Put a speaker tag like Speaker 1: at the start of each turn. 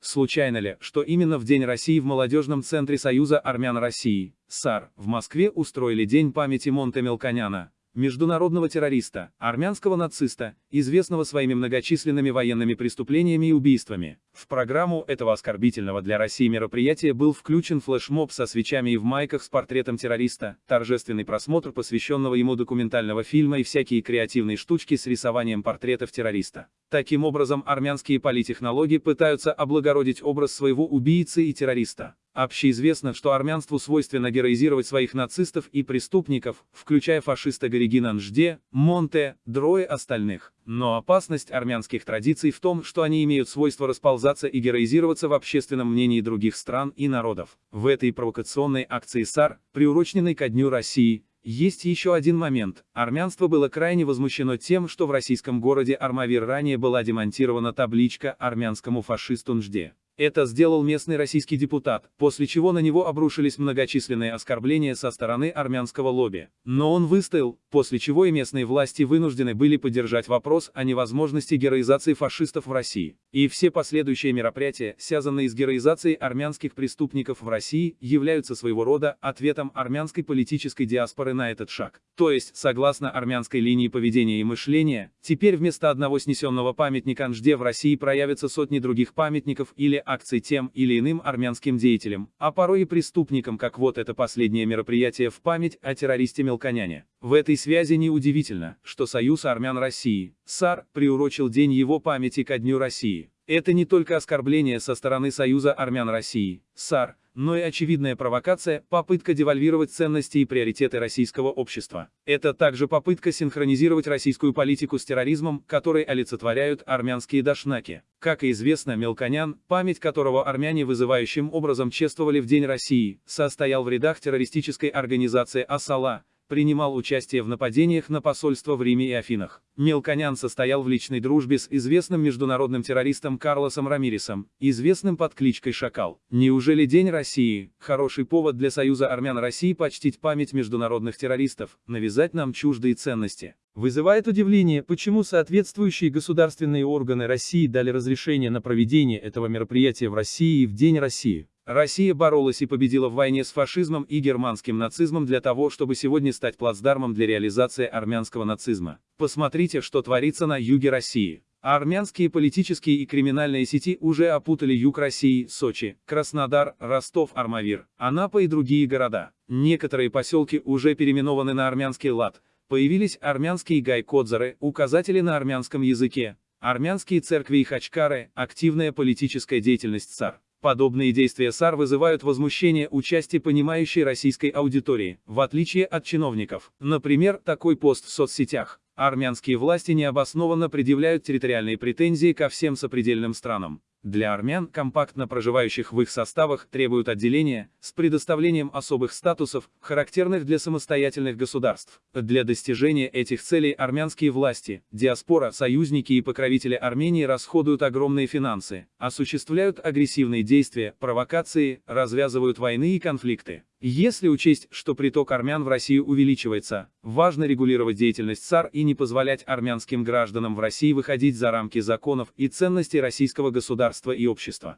Speaker 1: Случайно ли, что именно в День России в Молодежном центре Союза армян России, САР, в Москве устроили День памяти Монте Мелконяна, международного террориста, армянского нациста, известного своими многочисленными военными преступлениями и убийствами. В программу этого оскорбительного для России мероприятия был включен флешмоб со свечами и в майках с портретом террориста, торжественный просмотр посвященного ему документального фильма и всякие креативные штучки с рисованием портретов террориста. Таким образом армянские политехнологи пытаются облагородить образ своего убийцы и террориста. Общеизвестно, что армянству свойственно героизировать своих нацистов и преступников, включая фашиста Горигина Нжде, Монте, Дрое остальных. Но опасность армянских традиций в том, что они имеют свойство расползаться и героизироваться в общественном мнении других стран и народов. В этой провокационной акции САР, приуроченной ко Дню России, есть еще один момент. Армянство было крайне возмущено тем, что в российском городе Армавир ранее была демонтирована табличка армянскому фашисту Нжде. Это сделал местный российский депутат, после чего на него обрушились многочисленные оскорбления со стороны армянского лобби. Но он выстоял, после чего и местные власти вынуждены были поддержать вопрос о невозможности героизации фашистов в России. И все последующие мероприятия, связанные с героизацией армянских преступников в России, являются своего рода ответом армянской политической диаспоры на этот шаг. То есть, согласно армянской линии поведения и мышления, теперь вместо одного снесенного памятника Нжде в России проявятся сотни других памятников или акций тем или иным армянским деятелям, а порой и преступникам, как вот это последнее мероприятие в память о террористе Мелконяне. В этой связи неудивительно, что Союз армян России, САР, приурочил День его памяти ко Дню России. Это не только оскорбление со стороны Союза армян России, САР, но и очевидная провокация, попытка девальвировать ценности и приоритеты российского общества. Это также попытка синхронизировать российскую политику с терроризмом, который олицетворяют армянские дашнаки. Как и известно, Мелконян, память которого армяне вызывающим образом чествовали в День России, состоял в рядах террористической организации Асала, принимал участие в нападениях на посольства в Риме и Афинах. Мелконян состоял в личной дружбе с известным международным террористом Карлосом Рамиресом, известным под кличкой Шакал. Неужели День России – хороший повод для Союза армян России почтить память международных террористов, навязать нам чуждые ценности? Вызывает удивление, почему соответствующие государственные органы России дали разрешение на проведение этого мероприятия в России в День России. Россия боролась и победила в войне с фашизмом и германским нацизмом для того, чтобы сегодня стать плацдармом для реализации армянского нацизма. Посмотрите, что творится на юге России. Армянские политические и криминальные сети уже опутали юг России, Сочи, Краснодар, Ростов, Армавир, Анапа и другие города. Некоторые поселки уже переименованы на армянский лад. Появились армянские гайкодзары, указатели на армянском языке, армянские церкви и хачкары, активная политическая деятельность ЦАР. Подобные действия САР вызывают возмущение у понимающей российской аудитории, в отличие от чиновников. Например, такой пост в соцсетях. Армянские власти необоснованно предъявляют территориальные претензии ко всем сопредельным странам. Для армян, компактно проживающих в их составах, требуют отделения, с предоставлением особых статусов, характерных для самостоятельных государств. Для достижения этих целей армянские власти, диаспора, союзники и покровители Армении расходуют огромные финансы, осуществляют агрессивные действия, провокации, развязывают войны и конфликты. Если учесть, что приток армян в Россию увеличивается, важно регулировать деятельность САР и не позволять армянским гражданам в России выходить за рамки законов и ценностей российского государства и общества.